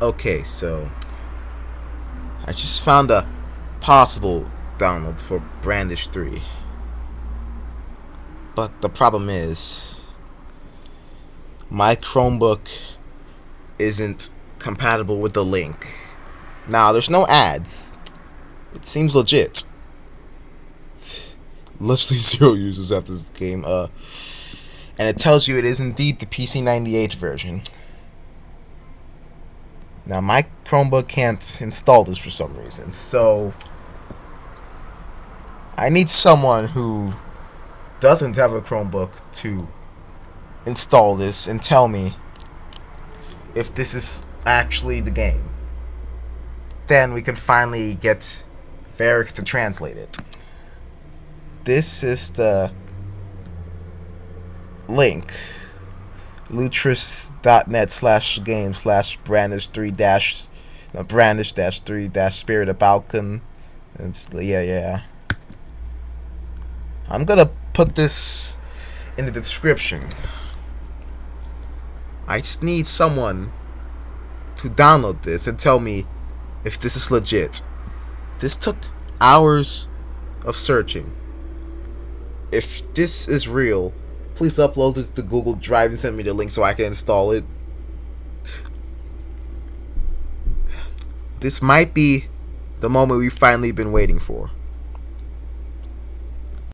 Okay, so I just found a possible download for Brandish 3. But the problem is my Chromebook isn't compatible with the link. Now, there's no ads. It seems legit. Literally zero users after this game. Uh, and it tells you it is indeed the PC98 version. Now my Chromebook can't install this for some reason, so I need someone who doesn't have a Chromebook to install this and tell me if this is actually the game. Then we can finally get Varric to translate it. This is the link lutris.net slash game slash brandish 3 dash no, brandish dash 3 dash spirit of balcan it's yeah yeah. I'm gonna put this in the description. I just need someone to download this and tell me if this is legit. This took hours of searching. If this is real Please upload this to Google Drive and send me the link so I can install it. This might be the moment we've finally been waiting for.